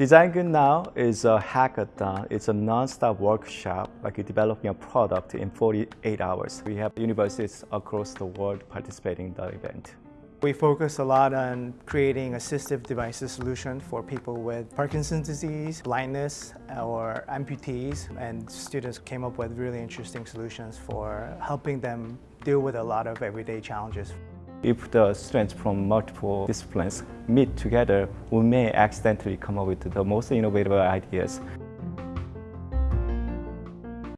Design Good Now is a hackathon. It's a non-stop workshop, like developing a product in 48 hours. We have universities across the world participating in the event. We focus a lot on creating assistive devices solution for people with Parkinson's disease, blindness, or amputees, and students came up with really interesting solutions for helping them deal with a lot of everyday challenges. If the students from multiple disciplines meet together, we may accidentally come up with the most innovative ideas.